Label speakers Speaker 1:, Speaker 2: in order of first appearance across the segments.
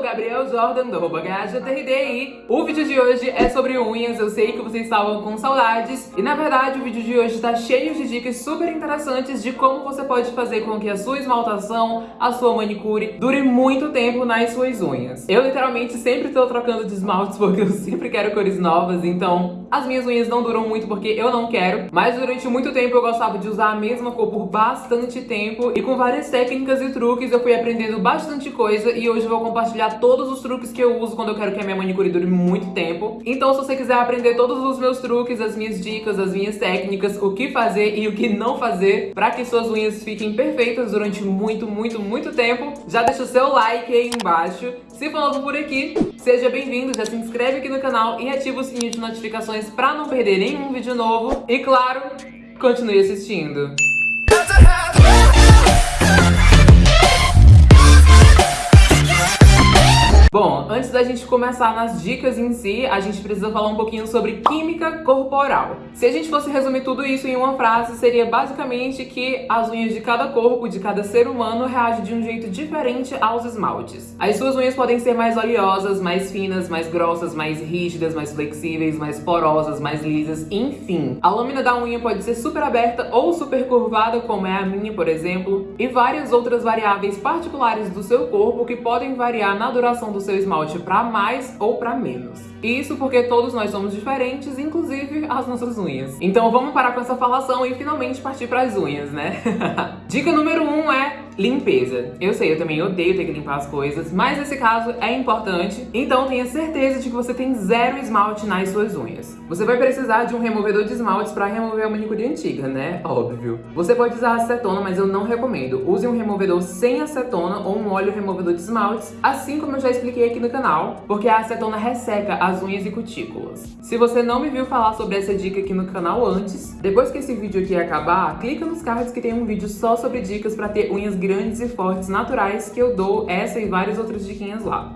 Speaker 1: Gabriel Jordan, do arroba GajaTRD o vídeo de hoje é sobre unhas, eu sei que vocês estavam com saudades e na verdade o vídeo de hoje está cheio de dicas super interessantes de como você pode fazer com que a sua esmaltação, a sua manicure dure muito tempo nas suas unhas. Eu literalmente sempre estou trocando de esmaltes porque eu sempre quero cores novas, então as minhas unhas não duram muito porque eu não quero, mas durante muito tempo eu gostava de usar a mesma cor por bastante tempo e com várias técnicas e truques eu fui aprendendo bastante coisa e hoje eu vou compartilhar todos os truques que eu uso quando eu quero que a minha manicure dure muito tempo. Então se você quiser aprender todos os meus truques, as minhas dicas, as minhas técnicas, o que fazer e o que não fazer para que suas unhas fiquem perfeitas durante muito, muito, muito tempo, já deixa o seu like aí embaixo. Se for novo por aqui, seja bem-vindo, já se inscreve aqui no canal e ativa o sininho de notificações para não perder nenhum vídeo novo. E claro, continue assistindo. Bom, antes da gente começar nas dicas em si, a gente precisa falar um pouquinho sobre química corporal. Se a gente fosse resumir tudo isso em uma frase, seria basicamente que as unhas de cada corpo, de cada ser humano, reagem de um jeito diferente aos esmaltes. As suas unhas podem ser mais oleosas, mais finas, mais grossas, mais rígidas, mais flexíveis, mais porosas, mais lisas, enfim. A lâmina da unha pode ser super aberta ou super curvada, como é a minha, por exemplo, e várias outras variáveis particulares do seu corpo que podem variar na duração do o seu esmalte para mais ou para menos. Isso porque todos nós somos diferentes, inclusive as nossas unhas. Então vamos parar com essa falação e finalmente partir para as unhas, né? Dica número 1 um é limpeza. Eu sei, eu também odeio ter que limpar as coisas, mas nesse caso é importante, então tenha certeza de que você tem zero esmalte nas suas unhas. Você vai precisar de um removedor de esmaltes para remover a manicure antiga, né? Óbvio. Você pode usar acetona, mas eu não recomendo. Use um removedor sem acetona ou um óleo removedor de esmaltes, assim como eu já expliquei aqui no canal, porque a acetona resseca as unhas e cutículas. Se você não me viu falar sobre essa dica aqui no canal antes, depois que esse vídeo aqui acabar, clica nos cards que tem um vídeo só sobre dicas para ter unhas grandes e fortes naturais que eu dou essa e várias outras diquinhas lá.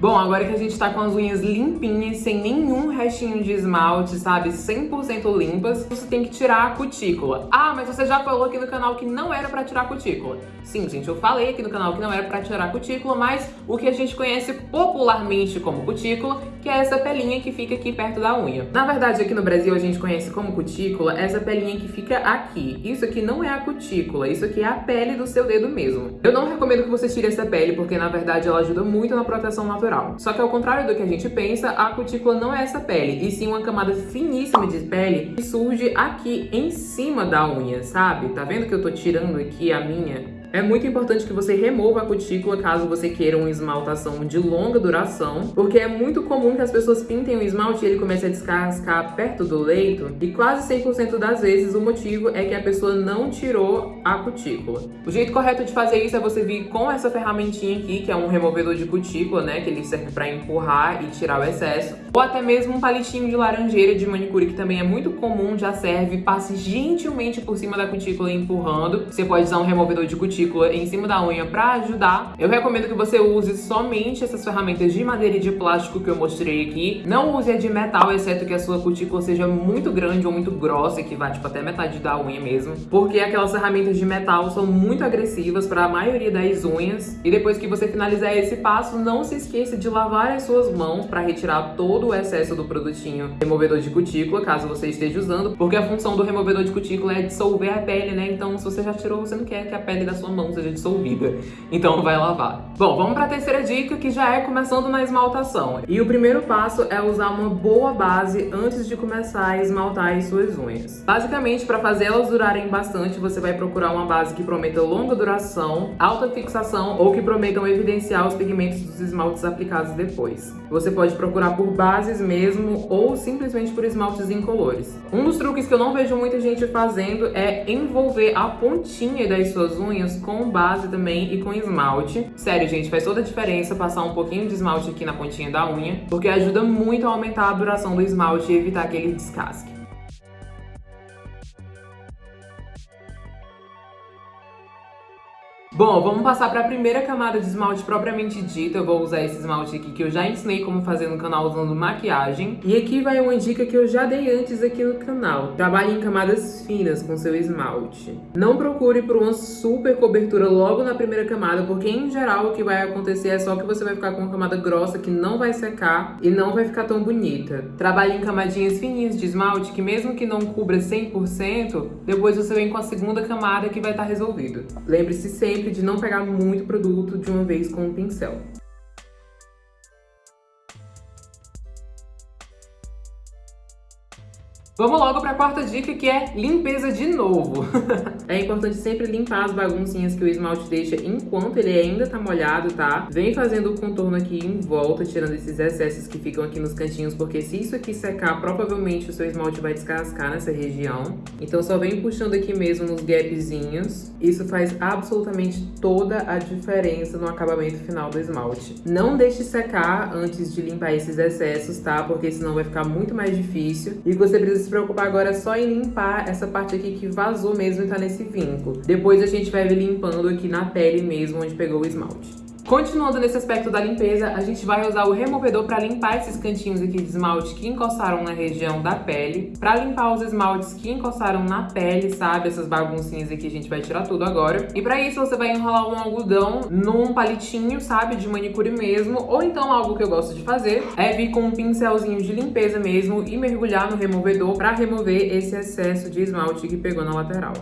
Speaker 1: Bom, agora que a gente tá com as unhas limpinhas, sem nenhum restinho de esmalte, sabe? 100% limpas, você tem que tirar a cutícula. Ah, mas você já falou aqui no canal que não era pra tirar a cutícula. Sim, gente, eu falei aqui no canal que não era pra tirar a cutícula, mas o que a gente conhece popularmente como cutícula, que é essa pelinha que fica aqui perto da unha. Na verdade, aqui no Brasil a gente conhece como cutícula essa pelinha que fica aqui. Isso aqui não é a cutícula, isso aqui é a pele do seu dedo mesmo. Eu não recomendo que você tire essa pele, porque na verdade ela ajuda muito na proteção natural natural. Só que ao contrário do que a gente pensa, a cutícula não é essa pele, e sim uma camada finíssima de pele que surge aqui em cima da unha, sabe? Tá vendo que eu tô tirando aqui a minha é muito importante que você remova a cutícula caso você queira uma esmaltação de longa duração, porque é muito comum que as pessoas pintem o esmalte e ele comece a descascar perto do leito, e quase 100% das vezes o motivo é que a pessoa não tirou a cutícula. O jeito correto de fazer isso é você vir com essa ferramentinha aqui, que é um removedor de cutícula, né, que ele serve para empurrar e tirar o excesso, ou até mesmo um palitinho de laranjeira de manicure, que também é muito comum, já serve, passe gentilmente por cima da cutícula empurrando. Você pode usar um removedor de cutícula cutícula em cima da unha para ajudar. Eu recomendo que você use somente essas ferramentas de madeira e de plástico que eu mostrei aqui. Não use a de metal, exceto que a sua cutícula seja muito grande ou muito grossa, que vai tipo até metade da unha mesmo. Porque aquelas ferramentas de metal são muito agressivas para a maioria das unhas. E depois que você finalizar esse passo, não se esqueça de lavar as suas mãos para retirar todo o excesso do produtinho removedor de cutícula, caso você esteja usando. Porque a função do removedor de cutícula é dissolver a pele, né? Então se você já tirou, você não quer que a pele da sua sua mão seja dissolvida. Então vai lavar. Bom, vamos para a terceira dica, que já é começando na esmaltação. E o primeiro passo é usar uma boa base antes de começar a esmaltar as suas unhas. Basicamente, para fazer elas durarem bastante, você vai procurar uma base que prometa longa duração, alta fixação ou que prometam evidenciar os pigmentos dos esmaltes aplicados depois. Você pode procurar por bases mesmo ou simplesmente por esmaltes incolores. Um dos truques que eu não vejo muita gente fazendo é envolver a pontinha das suas unhas com base também e com esmalte. Sério, gente, faz toda a diferença passar um pouquinho de esmalte aqui na pontinha da unha, porque ajuda muito a aumentar a duração do esmalte e evitar aquele descasque. Bom, vamos passar para a primeira camada de esmalte propriamente dita. Eu vou usar esse esmalte aqui que eu já ensinei como fazer no canal usando maquiagem. E aqui vai uma dica que eu já dei antes aqui no canal. Trabalhe em camadas finas com seu esmalte. Não procure por uma super cobertura logo na primeira camada, porque em geral o que vai acontecer é só que você vai ficar com uma camada grossa que não vai secar e não vai ficar tão bonita. Trabalhe em camadinhas fininhas de esmalte que mesmo que não cubra 100%, depois você vem com a segunda camada que vai estar resolvido. Lembre-se sempre de não pegar muito produto de uma vez com o pincel. Vamos logo para a quarta dica, que é limpeza de novo. é importante sempre limpar as baguncinhas que o esmalte deixa enquanto ele ainda tá molhado, tá? Vem fazendo o contorno aqui em volta, tirando esses excessos que ficam aqui nos cantinhos, porque se isso aqui secar, provavelmente o seu esmalte vai descascar nessa região. Então só vem puxando aqui mesmo nos gapzinhos. Isso faz absolutamente toda a diferença no acabamento final do esmalte. Não deixe secar antes de limpar esses excessos, tá? Porque senão vai ficar muito mais difícil. E você precisa se preocupar agora só em limpar essa parte aqui que vazou mesmo e tá nesse vinco. Depois a gente vai limpando aqui na pele mesmo, onde pegou o esmalte. Continuando nesse aspecto da limpeza, a gente vai usar o removedor para limpar esses cantinhos aqui de esmalte que encostaram na região da pele, para limpar os esmaltes que encostaram na pele, sabe? Essas baguncinhas aqui a gente vai tirar tudo agora. E para isso você vai enrolar um algodão num palitinho, sabe? De manicure mesmo, ou então algo que eu gosto de fazer é vir com um pincelzinho de limpeza mesmo e mergulhar no removedor para remover esse excesso de esmalte que pegou na lateral.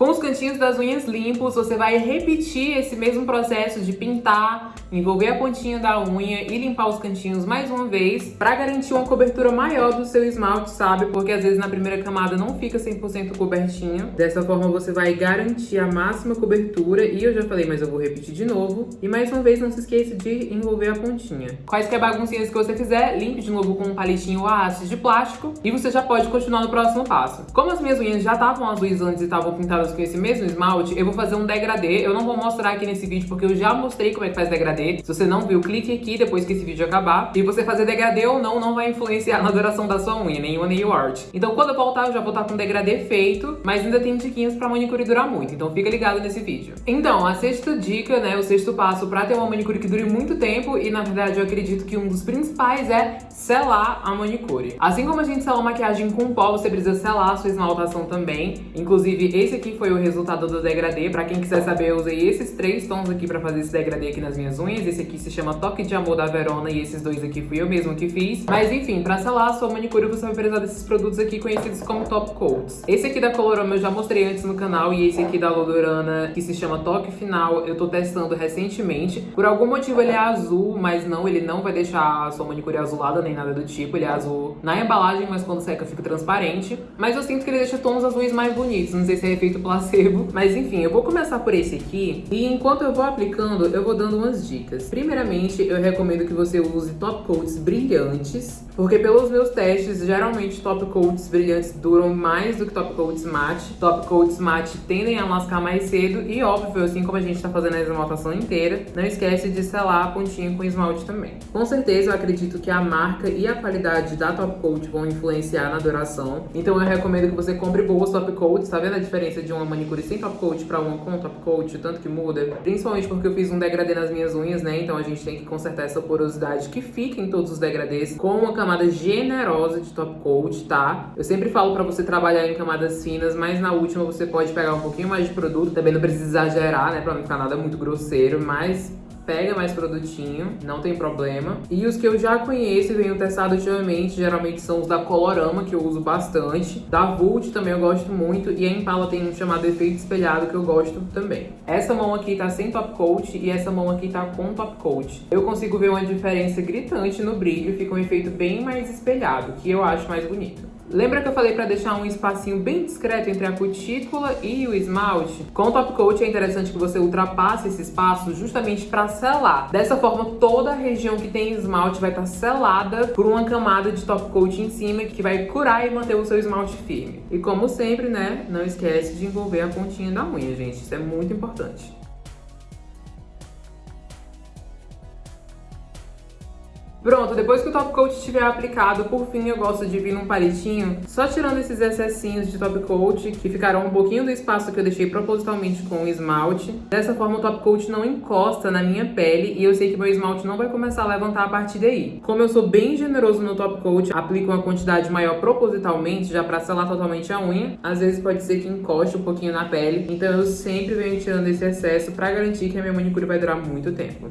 Speaker 1: Com os cantinhos das unhas limpos, você vai repetir esse mesmo processo de pintar, envolver a pontinha da unha e limpar os cantinhos mais uma vez para garantir uma cobertura maior do seu esmalte, sabe? Porque às vezes na primeira camada não fica 100% cobertinho. Dessa forma você vai garantir a máxima cobertura e eu já falei, mas eu vou repetir de novo. E mais uma vez não se esqueça de envolver a pontinha. Quaisquer baguncinhas que você fizer, limpe de novo com um palitinho ou haste de plástico e você já pode continuar no próximo passo. Como as minhas unhas já estavam azuis antes e estavam pintadas com esse mesmo esmalte, eu vou fazer um degradê. Eu não vou mostrar aqui nesse vídeo porque eu já mostrei como é que faz degradê. Se você não viu, clique aqui depois que esse vídeo acabar. E você fazer degradê ou não, não vai influenciar na duração da sua unha, nenhuma nail art. Então quando eu voltar, eu já vou estar com degradê feito, mas ainda tem diquinhas pra manicure durar muito. Então fica ligado nesse vídeo. Então, a sexta dica, né, o sexto passo pra ter uma manicure que dure muito tempo, e na verdade eu acredito que um dos principais é selar a manicure. Assim como a gente sela maquiagem com pó, você precisa selar a sua esmaltação também. Inclusive, esse aqui foi o resultado do degradê. Pra quem quiser saber, eu usei esses três tons aqui pra fazer esse degradê aqui nas minhas unhas. Esse aqui se chama Toque de Amor da Verona e esses dois aqui fui eu mesmo que fiz. Mas enfim, pra selar a sua manicure, você vai precisar desses produtos aqui conhecidos como top coats. Esse aqui da Colorama eu já mostrei antes no canal e esse aqui da Lodorana, que se chama Toque Final, eu tô testando recentemente. Por algum motivo ele é azul, mas não, ele não vai deixar a sua manicure azulada, nem nada do tipo. Ele é azul na embalagem, mas quando seca fica transparente. Mas eu sinto que ele deixa tons azuis mais bonitos. Não sei se é efeito placebo. Mas enfim, eu vou começar por esse aqui. E enquanto eu vou aplicando, eu vou dando umas dicas. Primeiramente, eu recomendo que você use top coats brilhantes. Porque pelos meus testes, geralmente top coats brilhantes duram mais do que top coats matte. Top coats matte tendem a lascar mais cedo. E óbvio, assim como a gente tá fazendo a esmaltação inteira, não esquece de selar a pontinha com esmalte também. Com certeza, eu acredito que a marca e a qualidade da top coat vão influenciar na duração. Então eu recomendo que você compre boas top coats. Tá vendo a diferença de uma manicure sem top coat pra uma com top coat? O tanto que muda? Principalmente porque eu fiz um degradê nas minhas unhas, né? Então a gente tem que consertar essa porosidade que fica em todos os degradês com uma camada generosa de top coat, tá? Eu sempre falo pra você trabalhar em camadas finas, mas na última você pode pegar um pouquinho mais de produto. Também não precisa exagerar, né? Pra não ficar nada muito grosseiro, mas pega mais produtinho, não tem problema. E os que eu já conheço e venho testado ultimamente, geralmente são os da Colorama, que eu uso bastante. Da Vult também eu gosto muito. E a Impala tem um chamado efeito espelhado, que eu gosto também. Essa mão aqui tá sem top coat e essa mão aqui tá com top coat. Eu consigo ver uma diferença gritante no brilho, fica um efeito bem mais espelhado, que eu acho mais bonito. Lembra que eu falei para deixar um espacinho bem discreto entre a cutícula e o esmalte? Com o top coat é interessante que você ultrapasse esse espaço justamente para selar. Dessa forma, toda a região que tem esmalte vai estar tá selada por uma camada de top coat em cima que vai curar e manter o seu esmalte firme. E como sempre, né, não esquece de envolver a pontinha da unha, gente. Isso é muito importante. Pronto, depois que o top coat estiver aplicado, por fim eu gosto de vir num palitinho, só tirando esses excessinhos de top coat, que ficaram um pouquinho do espaço que eu deixei propositalmente com o esmalte. Dessa forma o top coat não encosta na minha pele e eu sei que meu esmalte não vai começar a levantar a partir daí. Como eu sou bem generoso no top coat, aplico uma quantidade maior propositalmente, já pra selar totalmente a unha. Às vezes pode ser que encoste um pouquinho na pele, então eu sempre venho tirando esse excesso pra garantir que a minha manicure vai durar muito tempo.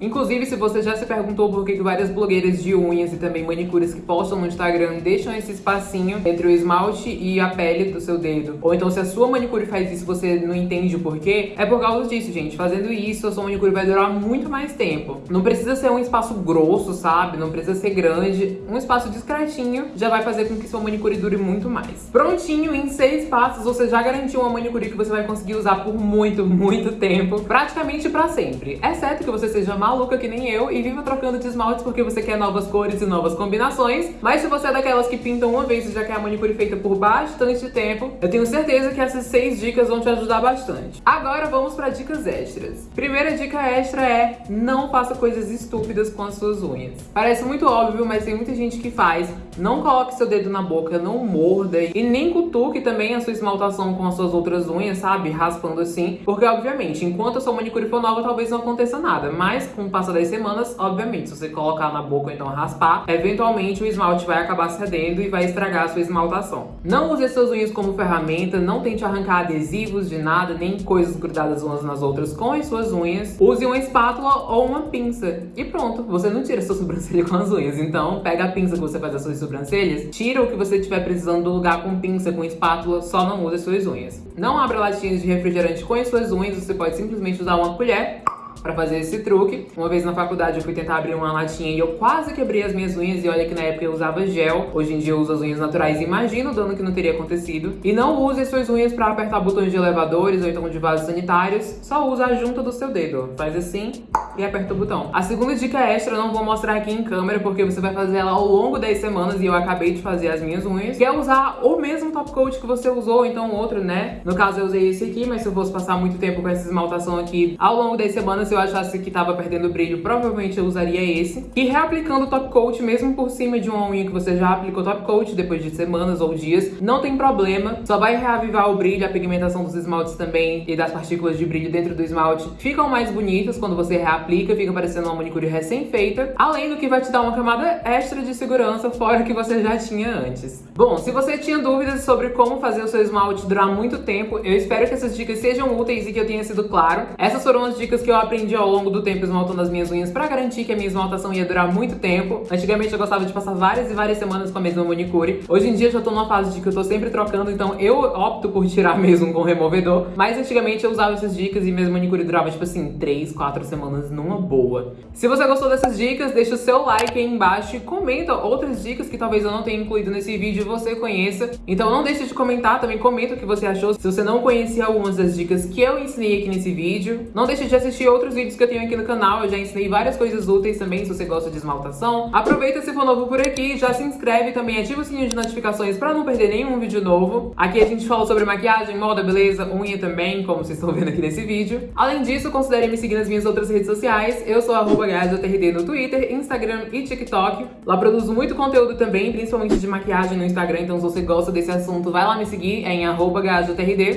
Speaker 1: Inclusive, se você já se perguntou por que várias blogueiras de unhas e também manicures que postam no Instagram deixam esse espacinho entre o esmalte e a pele do seu dedo, ou então se a sua manicure faz isso você não entende o porquê, é por causa disso, gente. Fazendo isso, a sua manicure vai durar muito mais tempo. Não precisa ser um espaço grosso, sabe? Não precisa ser grande. Um espaço discretinho já vai fazer com que sua manicure dure muito mais. Prontinho, em seis passos, você já garantiu uma manicure que você vai conseguir usar por muito, muito tempo. Praticamente pra sempre. Exceto que você seja mais maluca que nem eu e viva trocando de esmaltes porque você quer novas cores e novas combinações. Mas se você é daquelas que pintam uma vez e já quer a manicure feita por bastante tempo, eu tenho certeza que essas seis dicas vão te ajudar bastante. Agora vamos para dicas extras. Primeira dica extra é não faça coisas estúpidas com as suas unhas. Parece muito óbvio, mas tem muita gente que faz. Não coloque seu dedo na boca, não morda e nem cutuque também a sua esmaltação com as suas outras unhas, sabe? Raspando assim. Porque, obviamente, enquanto a sua manicure for nova, talvez não aconteça nada. Mas com o passar das semanas, obviamente, se você colocar na boca ou então raspar, eventualmente o esmalte vai acabar cedendo e vai estragar a sua esmaltação. Não use suas unhas como ferramenta, não tente arrancar adesivos de nada, nem coisas grudadas umas nas outras com as suas unhas. Use uma espátula ou uma pinça. E pronto, você não tira sua sobrancelha com as unhas. Então, pega a pinça que você faz as suas sobrancelhas, tira o que você estiver precisando do lugar com pinça, com espátula, só não use as suas unhas. Não abra latinhas de refrigerante com as suas unhas, você pode simplesmente usar uma colher pra fazer esse truque. Uma vez na faculdade eu fui tentar abrir uma latinha e eu quase quebrei as minhas unhas e olha que na época eu usava gel. Hoje em dia eu uso as unhas naturais imagino o dano que não teria acontecido. E não use as suas unhas pra apertar botões de elevadores ou então de vasos sanitários. Só usa a junta do seu dedo. Faz assim e aperta o botão. A segunda dica extra eu não vou mostrar aqui em câmera porque você vai fazer ela ao longo das semanas e eu acabei de fazer as minhas unhas. Que é usar o mesmo top coat que você usou, então outro, né? No caso eu usei esse aqui, mas se eu fosse passar muito tempo com essa esmaltação aqui ao longo das semanas, se eu achasse que tava perdendo brilho, provavelmente eu usaria esse. E reaplicando o top coat mesmo por cima de uma unha que você já aplicou top coat depois de semanas ou dias, não tem problema. Só vai reavivar o brilho, a pigmentação dos esmaltes também e das partículas de brilho dentro do esmalte ficam mais bonitas quando você reaplica, fica parecendo uma manicure recém-feita. Além do que vai te dar uma camada extra de segurança fora que você já tinha antes. Bom, se você tinha dúvidas sobre como fazer o seu esmalte durar muito tempo, eu espero que essas dicas sejam úteis e que eu tenha sido claro. Essas foram as dicas que eu aprendi ao longo do tempo esmaltando as minhas unhas pra garantir que a minha esmaltação ia durar muito tempo. Antigamente eu gostava de passar várias e várias semanas com a mesma manicure. Hoje em dia eu já tô numa fase de que eu tô sempre trocando, então eu opto por tirar mesmo com removedor. Mas antigamente eu usava essas dicas e mesmo manicure durava, tipo assim, 3, 4 semanas numa boa. Se você gostou dessas dicas, deixa o seu like aí embaixo e comenta outras dicas que talvez eu não tenha incluído nesse vídeo e você conheça. Então não deixe de comentar, também comenta o que você achou. Se você não conhecia algumas das dicas que eu ensinei aqui nesse vídeo, não deixe de assistir outros vídeos que eu tenho aqui no canal, eu já ensinei várias coisas úteis também, se você gosta de esmaltação. Aproveita se for novo por aqui, já se inscreve também, ativa o sininho de notificações pra não perder nenhum vídeo novo. Aqui a gente fala sobre maquiagem, moda, beleza, unha também, como vocês estão vendo aqui nesse vídeo. Além disso, considere me seguir nas minhas outras redes sociais. Eu sou arroba no Twitter, Instagram e TikTok. Lá produzo muito conteúdo também, principalmente de maquiagem no Instagram, então se você gosta desse assunto, vai lá me seguir, é em arroba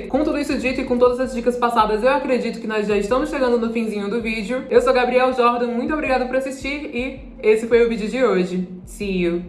Speaker 1: Com tudo isso dito e com todas as dicas passadas, eu acredito que nós já estamos chegando no finzinho finalzinho do vídeo. Eu sou Gabriel Jordan, muito obrigada por assistir e esse foi o vídeo de hoje. See you!